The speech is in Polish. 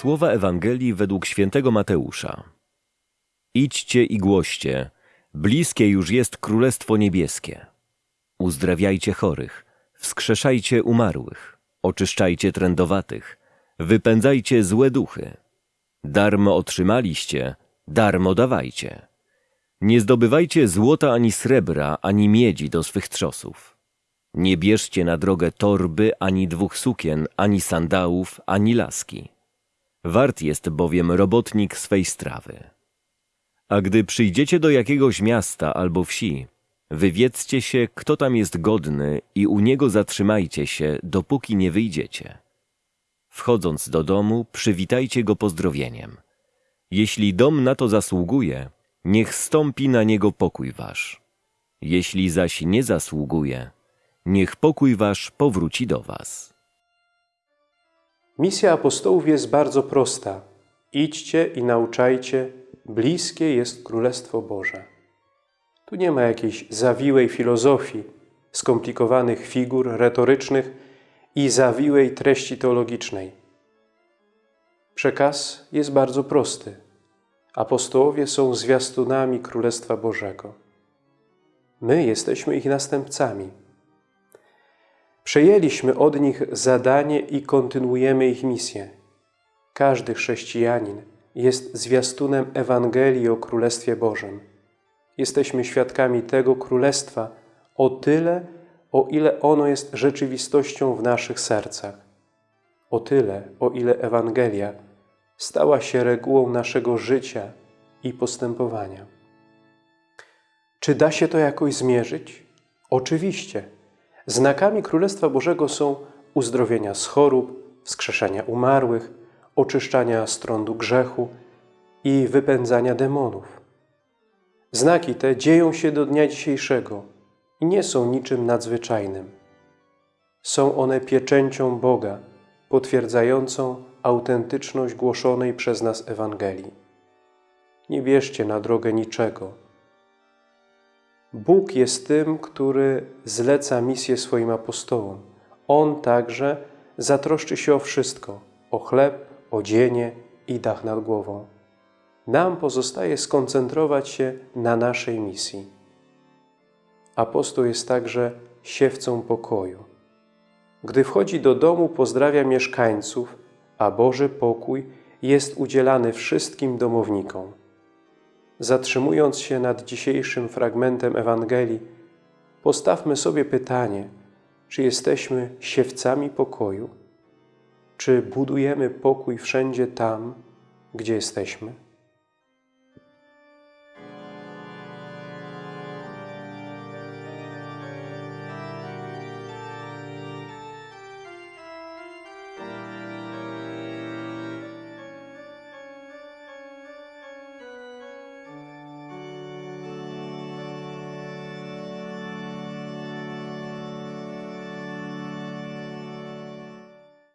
Słowa Ewangelii według świętego Mateusza. Idźcie i głoście, bliskie już jest Królestwo Niebieskie. Uzdrawiajcie chorych, wskrzeszajcie umarłych, oczyszczajcie trędowatych, wypędzajcie złe duchy. Darmo otrzymaliście, darmo dawajcie. Nie zdobywajcie złota ani srebra, ani miedzi do swych trzosów. Nie bierzcie na drogę torby, ani dwóch sukien, ani sandałów, ani laski. Wart jest bowiem robotnik swej strawy. A gdy przyjdziecie do jakiegoś miasta albo wsi, wywiedzcie się, kto tam jest godny i u niego zatrzymajcie się, dopóki nie wyjdziecie. Wchodząc do domu, przywitajcie go pozdrowieniem. Jeśli dom na to zasługuje, niech stąpi na niego pokój wasz. Jeśli zaś nie zasługuje, niech pokój wasz powróci do was. Misja apostołów jest bardzo prosta. Idźcie i nauczajcie, bliskie jest Królestwo Boże. Tu nie ma jakiejś zawiłej filozofii, skomplikowanych figur retorycznych i zawiłej treści teologicznej. Przekaz jest bardzo prosty. Apostołowie są zwiastunami Królestwa Bożego. My jesteśmy ich następcami. Przejęliśmy od nich zadanie i kontynuujemy ich misję. Każdy chrześcijanin jest zwiastunem Ewangelii o Królestwie Bożym. Jesteśmy świadkami tego Królestwa o tyle, o ile ono jest rzeczywistością w naszych sercach. O tyle, o ile Ewangelia stała się regułą naszego życia i postępowania. Czy da się to jakoś zmierzyć? Oczywiście. Znakami Królestwa Bożego są uzdrowienia z chorób, wskrzeszania umarłych, oczyszczania strądu grzechu i wypędzania demonów. Znaki te dzieją się do dnia dzisiejszego i nie są niczym nadzwyczajnym. Są one pieczęcią Boga, potwierdzającą autentyczność głoszonej przez nas Ewangelii. Nie bierzcie na drogę niczego. Bóg jest tym, który zleca misję swoim apostołom. On także zatroszczy się o wszystko, o chleb, odzienie i dach nad głową. Nam pozostaje skoncentrować się na naszej misji. Apostoł jest także siewcą pokoju. Gdy wchodzi do domu, pozdrawia mieszkańców, a Boży pokój jest udzielany wszystkim domownikom. Zatrzymując się nad dzisiejszym fragmentem Ewangelii, postawmy sobie pytanie, czy jesteśmy siewcami pokoju? Czy budujemy pokój wszędzie tam, gdzie jesteśmy?